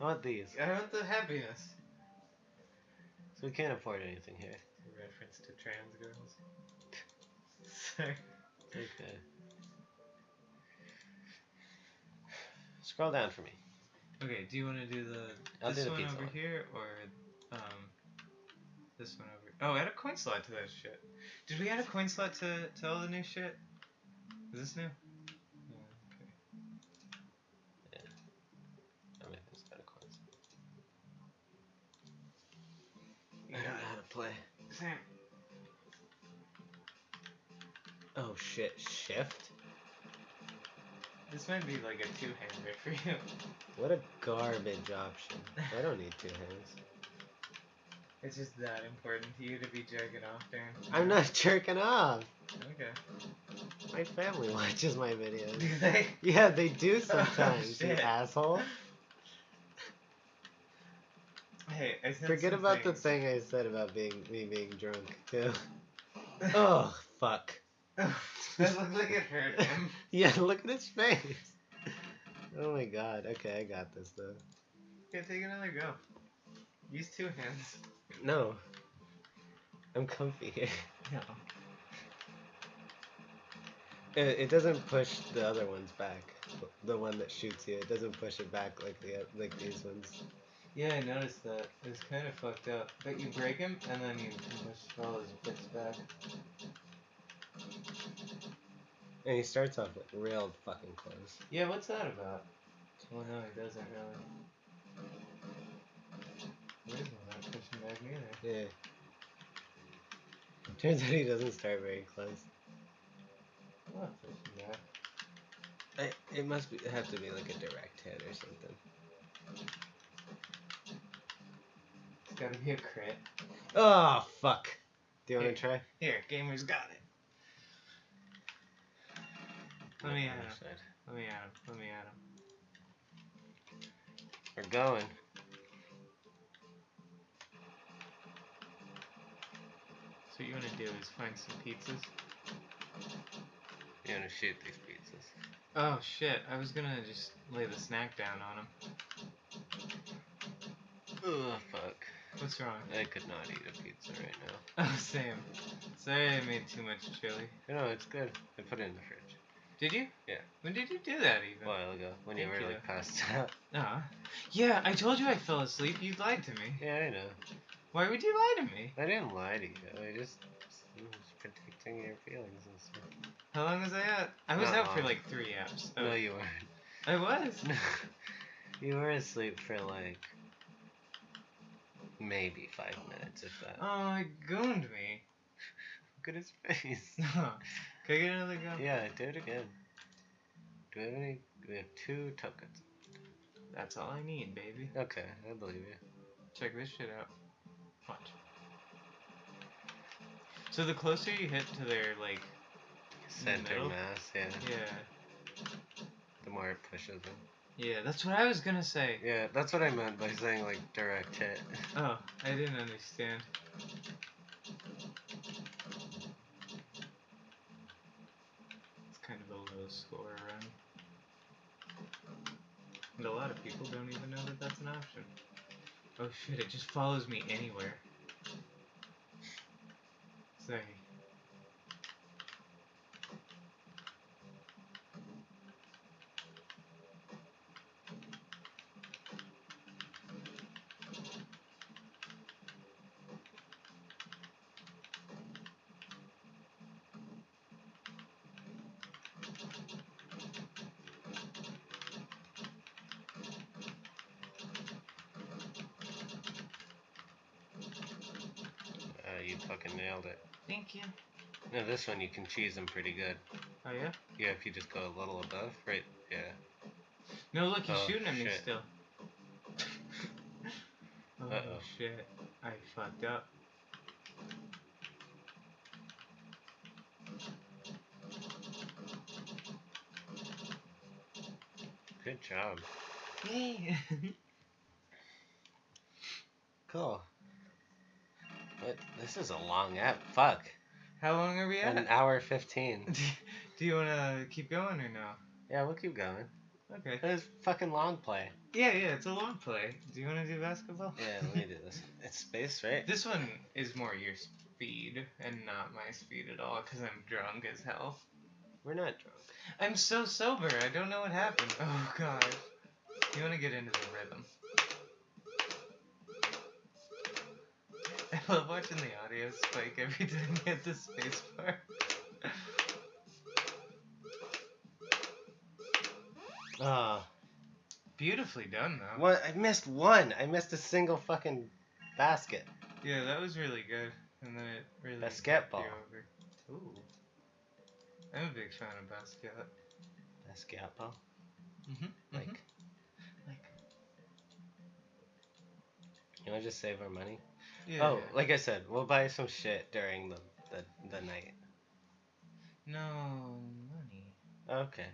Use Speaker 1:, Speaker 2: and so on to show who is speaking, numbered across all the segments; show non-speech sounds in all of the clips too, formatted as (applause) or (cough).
Speaker 1: I want these.
Speaker 2: I want the happiness.
Speaker 1: So we can't afford anything here.
Speaker 2: Reference to trans girls. Sorry. (laughs)
Speaker 1: Okay. Scroll down for me.
Speaker 2: Okay, do you want to do the
Speaker 1: I'll
Speaker 2: this
Speaker 1: do the
Speaker 2: one over
Speaker 1: one.
Speaker 2: here or um this one over? Oh, add a coin slot to that shit. Did we add a coin slot to to all the new shit? Is this new?
Speaker 1: Play.
Speaker 2: Same.
Speaker 1: Oh shit, shift?
Speaker 2: This might be like a two-hander for you.
Speaker 1: What a garbage option. I don't need two hands. (laughs)
Speaker 2: It's just that important to you to be jerking off during.
Speaker 1: I'm not jerking off.
Speaker 2: Okay.
Speaker 1: My family (laughs) watches my videos.
Speaker 2: Do they?
Speaker 1: Yeah, they do (laughs) oh, sometimes, you
Speaker 2: shit.
Speaker 1: asshole.
Speaker 2: Hey, I
Speaker 1: Forget about the thing I said about being me being drunk too. Oh fuck. (laughs)
Speaker 2: that looked like it hurt him. (laughs)
Speaker 1: Yeah, look at his face. Oh my god. Okay, I got this though.
Speaker 2: Okay, take another go. Use two hands.
Speaker 1: No. I'm comfy here.
Speaker 2: No.
Speaker 1: It, it doesn't push the other ones back. The one that shoots you, it doesn't push it back like the like these ones.
Speaker 2: Yeah, I noticed that. It's kind of fucked up. But you break him, and then you push all his bits back.
Speaker 1: And he starts off like real fucking close.
Speaker 2: Yeah, what's that about? Well, no, he doesn't really. He is not pushing back either.
Speaker 1: Yeah. Turns out he doesn't start very close.
Speaker 2: I'm not pushing back.
Speaker 1: I, it must be have to be like a direct hit or something.
Speaker 2: Gotta be a crit.
Speaker 1: Oh fuck. Do you want to try?
Speaker 2: Here, gamer's got it. Let me
Speaker 1: the
Speaker 2: him. Let me at him. Let me at him.
Speaker 1: We're going.
Speaker 2: So what you wanna do is find some pizzas.
Speaker 1: You want to shoot these pizzas?
Speaker 2: Oh shit, I was gonna just lay the snack down on him.
Speaker 1: Oh fuck.
Speaker 2: What's wrong?
Speaker 1: I could not eat a pizza right now. (laughs)
Speaker 2: Oh, same. Sorry I made too much chili.
Speaker 1: No, it's good. I put it in the fridge
Speaker 2: Did you?
Speaker 1: Yeah.
Speaker 2: When did you do that even?
Speaker 1: a while ago when you were
Speaker 2: you.
Speaker 1: like passed out. (laughs)
Speaker 2: Uh, yeah, I told you I fell asleep. You lied to me.
Speaker 1: Yeah, I know.
Speaker 2: Why would you lie to me?
Speaker 1: I didn't lie to you. I just I was protecting your feelings and stuff.
Speaker 2: How long was I out? I was
Speaker 1: Not
Speaker 2: out for like three apps. Oh,
Speaker 1: No, you weren't.
Speaker 2: I was. (laughs)
Speaker 1: you were asleep for like maybe five minutes, if that.
Speaker 2: Oh, it gooned me.
Speaker 1: Look at his face. (laughs)
Speaker 2: Can I get another go?
Speaker 1: Yeah, do it again. Do we have any? We have two tokens.
Speaker 2: That's all I need, baby.
Speaker 1: Okay, I believe you.
Speaker 2: Check this shit out. Watch. So the closer you hit to their like,
Speaker 1: Center
Speaker 2: middle?
Speaker 1: mass, yeah.
Speaker 2: yeah,
Speaker 1: The more it pushes them.
Speaker 2: Yeah, that's what I was gonna say.
Speaker 1: Yeah, that's what I meant by saying like direct hit. (laughs)
Speaker 2: Oh, I didn't understand. It's kind of a low score run. And a lot of people don't even know that that's an option. Oh shit, it just follows me anywhere. Sorry.
Speaker 1: Uh, you fucking nailed it.
Speaker 2: Thank you.
Speaker 1: No, this one you can cheese them pretty good.
Speaker 2: Oh yeah?
Speaker 1: Yeah, if you just go a little above, right? Yeah.
Speaker 2: No, look, he's
Speaker 1: Oh,
Speaker 2: shooting at me still. (laughs) oh
Speaker 1: Uh-oh.
Speaker 2: shit. I fucked up.
Speaker 1: Good job.
Speaker 2: Yay! (laughs)
Speaker 1: Cool. This is a long app. Fuck.
Speaker 2: How long are we at?
Speaker 1: An hour fifteen. (laughs)
Speaker 2: Do you want to keep going or no?
Speaker 1: Yeah, we'll keep going.
Speaker 2: Okay.
Speaker 1: It was fucking long play.
Speaker 2: Yeah, yeah, it's a long play. Do you want to do basketball?
Speaker 1: Yeah, let me do this. (laughs) It's space, right?
Speaker 2: This one is more your speed and not my speed at all because I'm drunk as hell.
Speaker 1: We're not drunk.
Speaker 2: I'm so sober. I don't know what happened. Oh god. You want to get into the rhythm. I love watching the audio spike every time you hit the space bar. (laughs)
Speaker 1: Ah,
Speaker 2: Beautifully done though.
Speaker 1: what? I missed one. I missed a single fucking basket.
Speaker 2: Yeah, that was really good. And then it really
Speaker 1: Basketball.
Speaker 2: you over. Ooh. I'm a big fan of basket.
Speaker 1: Basketball.
Speaker 2: Mm-hmm.
Speaker 1: Like,
Speaker 2: like.
Speaker 1: you want to just save our money?
Speaker 2: Yeah.
Speaker 1: oh,
Speaker 2: yeah.
Speaker 1: like I said, we'll buy some shit during the the, the night.
Speaker 2: no money.
Speaker 1: Okay.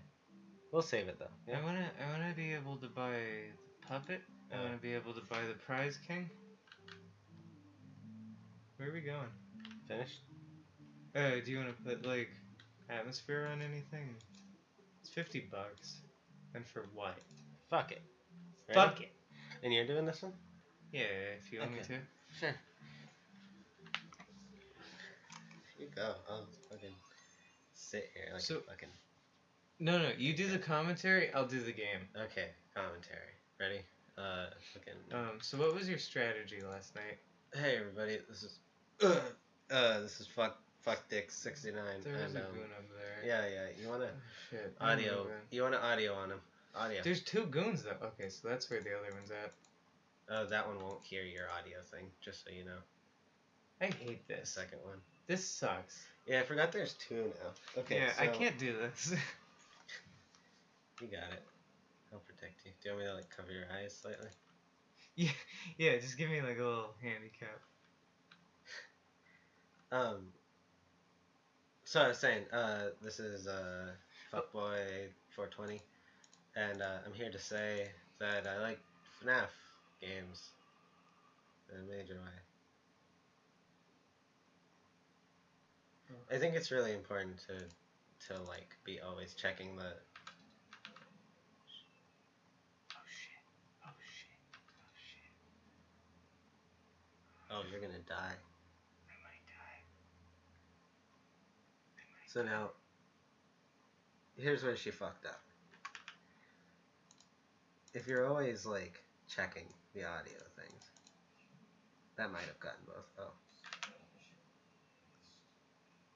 Speaker 1: We'll save it though. Yeah.
Speaker 2: I wanna, I wanna be able to buy the puppet. I
Speaker 1: Oh.
Speaker 2: wanna be able to buy the prize king. Where are we going?
Speaker 1: Finished?
Speaker 2: Uh, do you wanna put like atmosphere on anything? It's fifty bucks. And for what?
Speaker 1: Fuck it. Ready?
Speaker 2: Fuck it.
Speaker 1: And you're doing this one?
Speaker 2: Yeah, if you want me to.
Speaker 1: Sure. You go. I'll fucking sit here like
Speaker 2: So-
Speaker 1: a fucking.
Speaker 2: No, no, you do the commentary. I'll do the game.
Speaker 1: Okay, commentary. Ready? Uh, fucking.
Speaker 2: Um, so what was your strategy last night?
Speaker 1: Hey everybody, this is. Uh, (clears throat) uh this is fuck fuck dick sixty nine.
Speaker 2: There was
Speaker 1: and
Speaker 2: a
Speaker 1: um,
Speaker 2: goon over there.
Speaker 1: yeah yeah. You wanna
Speaker 2: Oh, shit.
Speaker 1: Audio? You want to audio on him? Audio.
Speaker 2: There's two goons though. Okay, so that's where the other one's at.
Speaker 1: Oh, that one won't hear your audio thing. Just so you know.
Speaker 2: I hate
Speaker 1: The
Speaker 2: this.
Speaker 1: second one.
Speaker 2: This sucks.
Speaker 1: Yeah, I forgot there's two now. Okay.
Speaker 2: yeah, I
Speaker 1: so-
Speaker 2: can't do this. (laughs)
Speaker 1: You got it. I'll protect you. Do you want me to like cover your eyes slightly?
Speaker 2: yeah, yeah. Just give me like a little handicap. (laughs)
Speaker 1: Um. So I was saying, uh, this is uh, fuckboy 420, and uh, I'm here to say that I like FNAF games in a major way. I think it's really important to to like be always checking the
Speaker 2: Oh shit. Oh shit. Oh shit.
Speaker 1: oh you're gonna die.
Speaker 2: I might die. I might
Speaker 1: So now here's where she fucked up. If you're always like checking the audio things, that might have gotten both. Oh.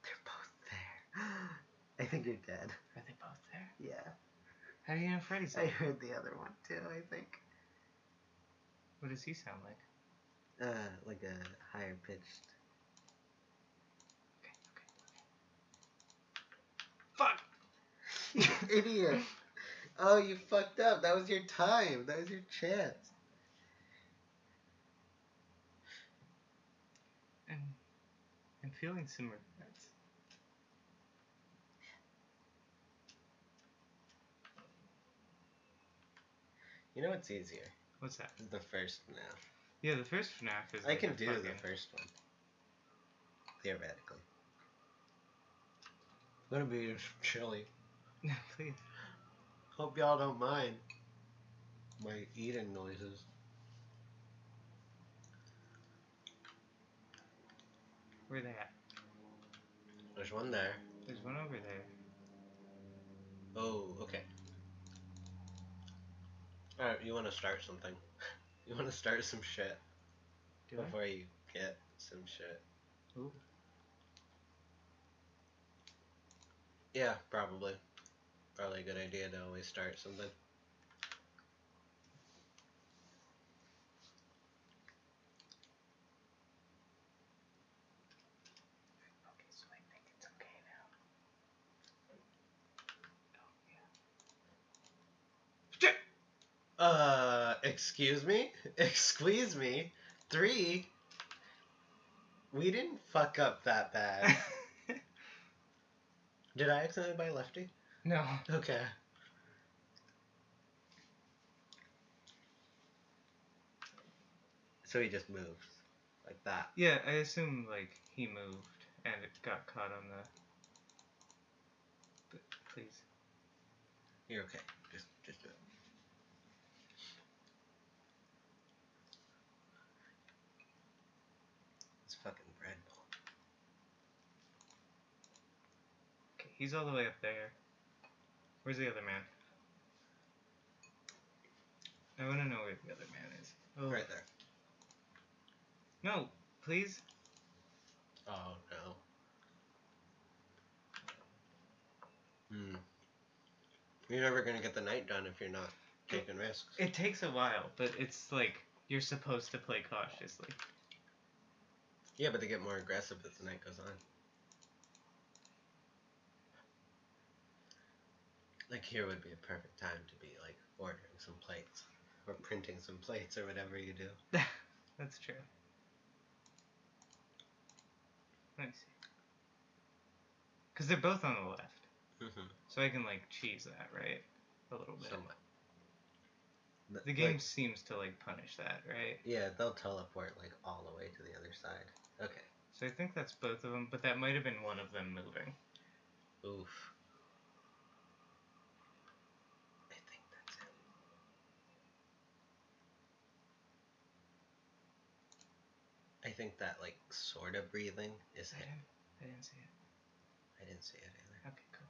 Speaker 1: They're both there. (gasps) I think you're dead.
Speaker 2: Are they both there?
Speaker 1: Yeah.
Speaker 2: How do you know Freddy's
Speaker 1: I heard the other one too, I think.
Speaker 2: What does he sound like?
Speaker 1: Uh, like a higher pitched.
Speaker 2: Okay, okay. Fuck!
Speaker 1: You (laughs) idiot. Oh, you fucked up. That was your time. That was your chance.
Speaker 2: I'm, I'm feeling some regrets.
Speaker 1: You know what's easier?
Speaker 2: What's that?
Speaker 1: The first now.
Speaker 2: Yeah, the first FNAF is.
Speaker 1: I
Speaker 2: like
Speaker 1: can do the first one. Theoretically. Gonna be chilly. (laughs)
Speaker 2: Please.
Speaker 1: Hope y'all don't mind my eating noises.
Speaker 2: Where they at?
Speaker 1: There's one there.
Speaker 2: There's one over there.
Speaker 1: Oh, okay. Alright, you wanna start something. (laughs) you wanna start some shit
Speaker 2: Do I?
Speaker 1: before you get some shit.
Speaker 2: Ooh.
Speaker 1: Yeah, probably. Probably a good idea to always start something.
Speaker 2: Okay, so I think it's okay now. Oh, yeah.
Speaker 1: Uh, excuse me? (laughs) Excuse me? Three? We didn't fuck up that bad. (laughs) Did I accidentally buy Lefty?
Speaker 2: no.
Speaker 1: Okay. So he just moves. Like that.
Speaker 2: Yeah, I assume like he moved and it got caught on the. But please.
Speaker 1: You're okay. Just, just do it. It's fucking bread bowl.
Speaker 2: Okay, he's all the way up there. Where's the other man? I want to know where the other man is. Oh.
Speaker 1: Right there.
Speaker 2: No, please.
Speaker 1: Oh no. Hmm. You're never gonna get the night done if you're not taking risks.
Speaker 2: It takes a while, but it's like you're supposed to play cautiously.
Speaker 1: Yeah, but they get more aggressive as the night goes on. Like here would be a perfect time to be like ordering some plates or printing some plates or whatever you do. (laughs)
Speaker 2: That's true. Let me see. Because they're both on the left.
Speaker 1: Mm-hmm.
Speaker 2: So I can, like, cheese that, right? A little bit.
Speaker 1: Somewhat. Th-
Speaker 2: The game
Speaker 1: like,
Speaker 2: seems to, like, punish that, right?
Speaker 1: yeah, they'll teleport like all the way to the other side. Okay.
Speaker 2: So I think that's both of them, but that might have been one of them moving.
Speaker 1: Oof. I think that's it. I think that like sort of breathing is
Speaker 2: I
Speaker 1: him.
Speaker 2: didn't, I didn't see it.
Speaker 1: I didn't see it either.
Speaker 2: Okay, cool.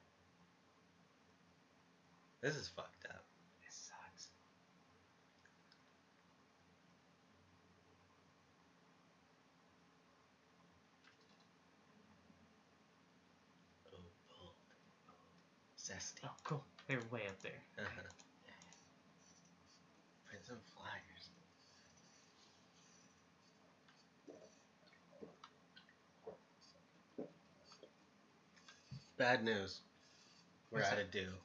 Speaker 1: This is fucked up.
Speaker 2: This sucks.
Speaker 1: Oh, bold. Zesty.
Speaker 2: Oh, cool. They're way up there.
Speaker 1: Uh-huh. Print some flyers. Bad news. We're
Speaker 2: What's
Speaker 1: out
Speaker 2: that?
Speaker 1: of dew.